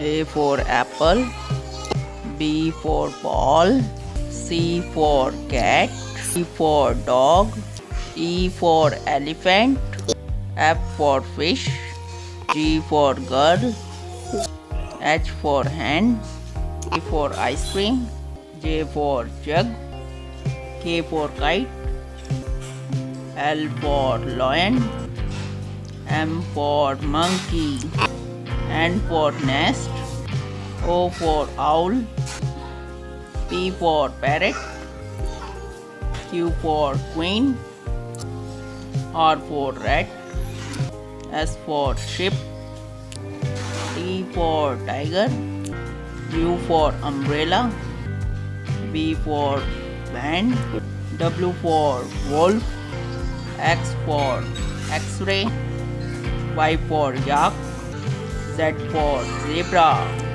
A for apple B for ball C for cat D for dog E for elephant F for fish G for girl H for hand I for ice cream J for jug K for kite L for lion M for monkey N for nest O for owl P for parrot Q for queen R for rat S for ship T for tiger U for umbrella B for band, W for wolf X for x-ray Y for yak Z for zebra